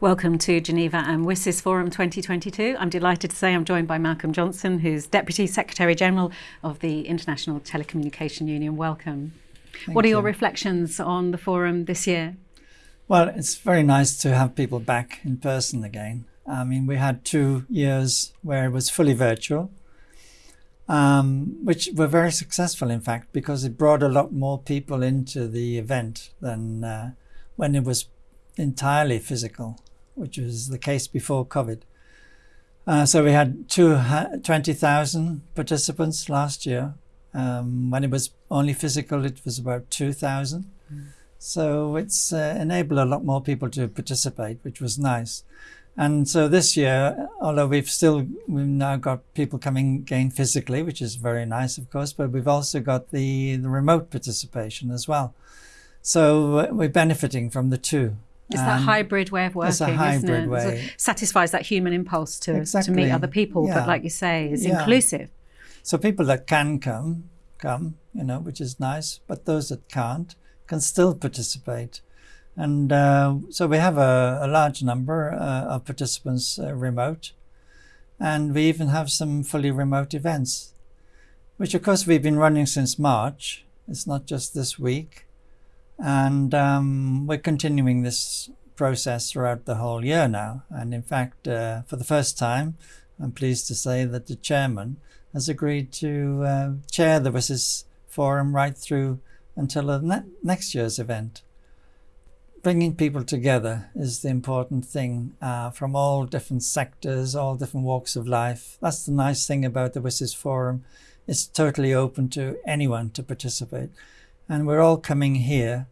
Welcome to Geneva and WSIS Forum 2022. I'm delighted to say I'm joined by Malcolm Johnson, who's Deputy Secretary General of the International Telecommunication Union. Welcome. Thank what are your reflections on the forum this year? Well, it's very nice to have people back in person again. I mean, we had two years where it was fully virtual, um, which were very successful, in fact, because it brought a lot more people into the event than uh, when it was entirely physical which was the case before COVID. Uh, so we had two, 20,000 participants last year. Um, when it was only physical, it was about 2,000. Mm. So it's uh, enabled a lot more people to participate, which was nice. And so this year, although we've still, we've now got people coming again physically, which is very nice, of course, but we've also got the, the remote participation as well. So we're benefiting from the two. It's that hybrid way of working, it's a hybrid isn't it? Way. It satisfies that human impulse to, exactly. to meet other people, yeah. but like you say, it's yeah. inclusive. So people that can come, come, you know, which is nice, but those that can't can still participate. And uh, so we have a, a large number uh, of participants uh, remote, and we even have some fully remote events, which of course we've been running since March. It's not just this week. And um, we're continuing this process throughout the whole year now. And in fact, uh, for the first time, I'm pleased to say that the chairman has agreed to uh, chair the WSIS Forum right through until ne next year's event. Bringing people together is the important thing uh, from all different sectors, all different walks of life. That's the nice thing about the WSIS Forum. It's totally open to anyone to participate. And we're all coming here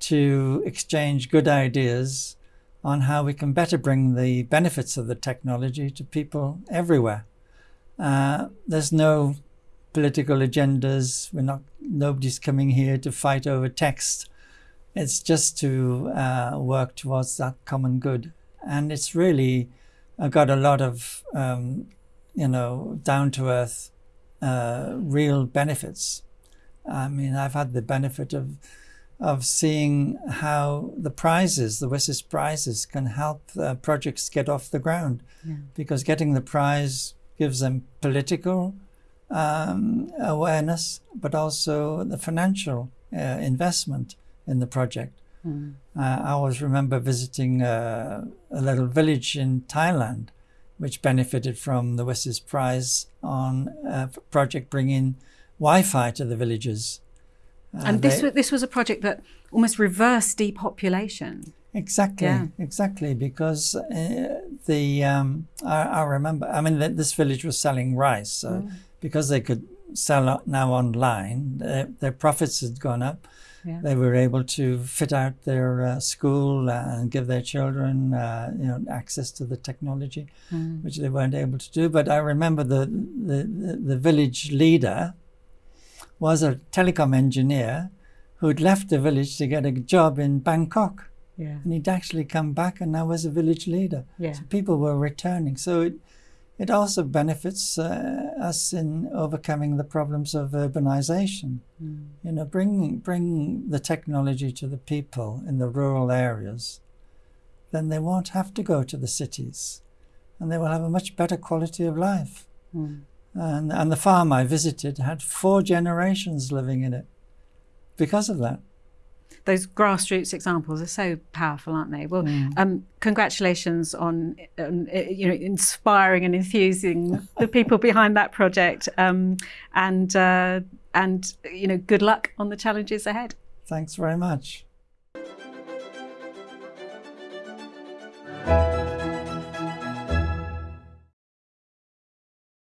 to exchange good ideas on how we can better bring the benefits of the technology to people everywhere. Uh, there's no political agendas. We're not, nobody's coming here to fight over text. It's just to uh, work towards that common good. And it's really uh, got a lot of, um, you know, down to earth, uh, real benefits. I mean, I've had the benefit of of seeing how the prizes, the WSIS prizes, can help uh, projects get off the ground. Yeah. Because getting the prize gives them political um, awareness, but also the financial uh, investment in the project. Mm. Uh, I always remember visiting uh, a little village in Thailand, which benefited from the WSIS prize on a project bringing Wi-Fi to the villages. Uh, and this, they, was, this was a project that almost reversed depopulation. Exactly, yeah. exactly, because uh, the um, I, I, remember. I mean, this village was selling rice, so mm. because they could sell now online, their, their profits had gone up. Yeah. They were able to fit out their uh, school and give their children, uh, you know, access to the technology, mm. which they weren't able to do. But I remember the the, the, the village leader was a telecom engineer who'd left the village to get a job in Bangkok. Yeah. And he'd actually come back and now was a village leader. Yeah. So people were returning. So it, it also benefits uh, us in overcoming the problems of urbanization. Mm. You know, bring, bring the technology to the people in the rural areas, then they won't have to go to the cities and they will have a much better quality of life. Mm. And, and the farm I visited had four generations living in it because of that. Those grassroots examples are so powerful, aren't they? Well, mm. um, congratulations on, um, you know inspiring and enthusing the people behind that project, um, and uh, and you know good luck on the challenges ahead. Thanks very much.